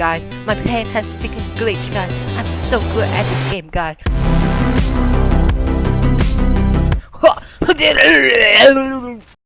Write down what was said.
guys. My pen has freaking glitched, guys. I'm so good at this game, guys.